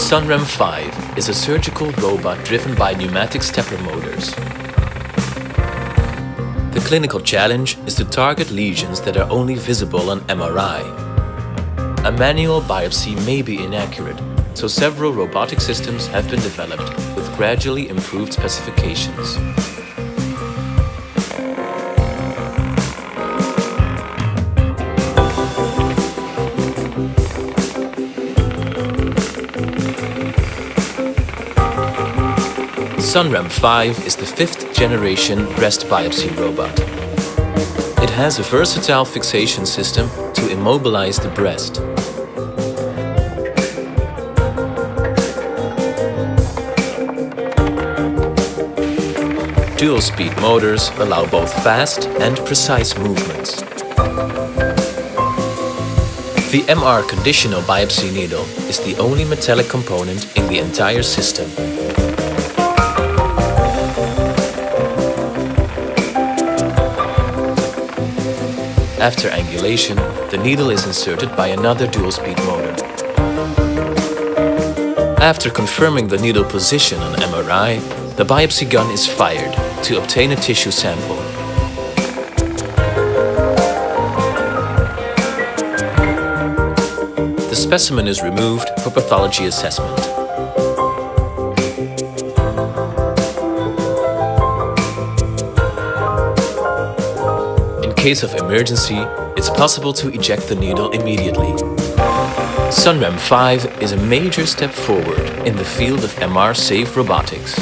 Sunram 5 is a surgical robot driven by pneumatic stepper motors. The clinical challenge is to target lesions that are only visible on MRI. A manual biopsy may be inaccurate, so several robotic systems have been developed with gradually improved specifications. Sunram 5 is the fifth generation breast biopsy robot. It has a versatile fixation system to immobilize the breast. Dual-speed motors allow both fast and precise movements. The MR conditional biopsy needle is the only metallic component in the entire system. After angulation, the needle is inserted by another dual-speed motor. After confirming the needle position on MRI, the biopsy gun is fired to obtain a tissue sample. The specimen is removed for pathology assessment. Case of emergency, it's possible to eject the needle immediately. Sunram 5 is a major step forward in the field of MR-safe robotics.